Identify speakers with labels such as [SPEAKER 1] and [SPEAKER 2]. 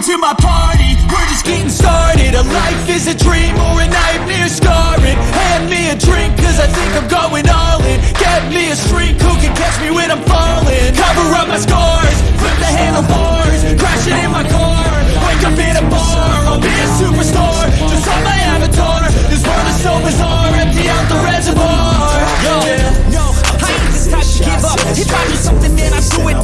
[SPEAKER 1] Welcome to my party, we're just getting started. A life is a dream or a nightmare. Scarring Hand me a drink cause I think I'm going all in. Get me a shrink who can catch me when I'm falling? Cover up my scars, flip the handlebars, Crashing in my car, wake up in a bar. I'll be a superstar, just on my avatar. This world is so bizarre, empty out the reservoir. Yo, no, I ain't this type to give up. If I do something then I do it